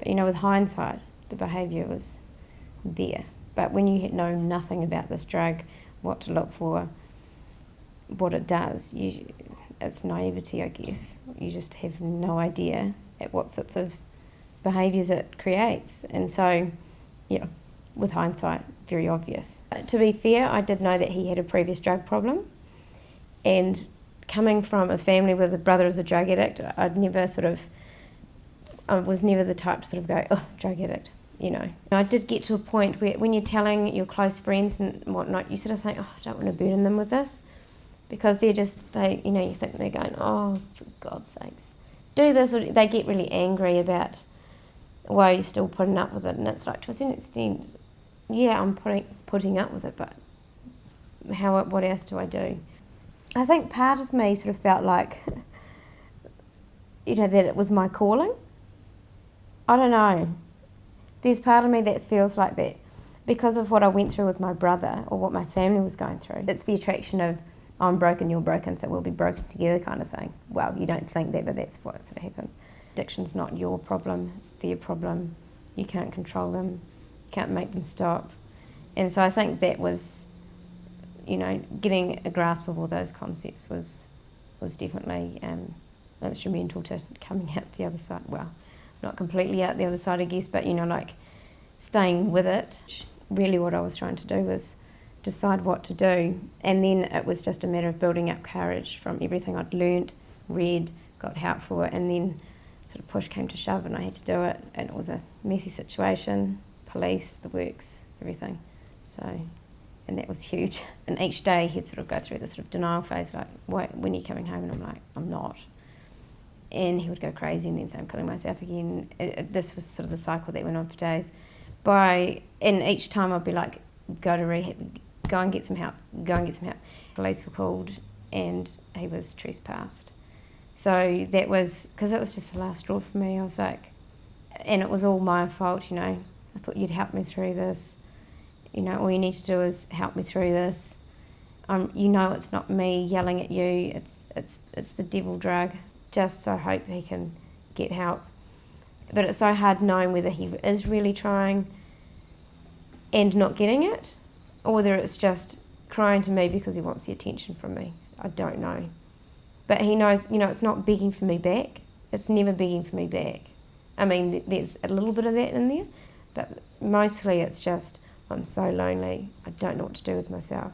But you know, with hindsight, the behaviour was there. But when you know nothing about this drug, what to look for, what it does, you, it's naivety, I guess. You just have no idea at what sorts of behaviours it creates. And so, yeah, with hindsight, very obvious. To be fair, I did know that he had a previous drug problem. And coming from a family where the brother was a drug addict, I'd never sort of, I was never the type to sort of go, oh, drug addict, you know. I did get to a point where when you're telling your close friends and whatnot, you sort of think, oh, I don't want to burden them with this. Because they're just, they, you know, you think they're going, oh, for God's sakes, do this. Or they get really angry about why you're still putting up with it. And it's like, to a certain extent, yeah, I'm putting, putting up with it, but how, what else do I do? I think part of me sort of felt like, you know, that it was my calling. I don't know. There's part of me that feels like that because of what I went through with my brother or what my family was going through. It's the attraction of I'm broken, you're broken, so we'll be broken together kind of thing. Well, you don't think that, but that's what sort of happens. Addiction's not your problem, it's their problem. You can't control them, you can't make them stop. And so I think that was you know, getting a grasp of all those concepts was was definitely um, instrumental to coming out the other side. Well, not completely out the other side, I guess, but you know, like staying with it. Really, what I was trying to do was decide what to do, and then it was just a matter of building up courage from everything I'd learnt, read, got help for, and then sort of push came to shove, and I had to do it, and it was a messy situation, police, the works, everything. So and that was huge. And each day he'd sort of go through this sort of denial phase, like, when are you coming home? And I'm like, I'm not. And he would go crazy and then say, I'm killing myself again. It, it, this was sort of the cycle that went on for days. By, and each time I'd be like, go to rehab, go and get some help, go and get some help. Police were called and he was trespassed. So that was, because it was just the last straw for me, I was like, and it was all my fault, you know. I thought you'd help me through this you know, all you need to do is help me through this. Um, you know it's not me yelling at you, it's, it's, it's the devil drug. Just so I hope he can get help. But it's so hard knowing whether he is really trying and not getting it, or whether it's just crying to me because he wants the attention from me. I don't know. But he knows, you know, it's not begging for me back. It's never begging for me back. I mean, there's a little bit of that in there, but mostly it's just, I'm so lonely. I don't know what to do with myself.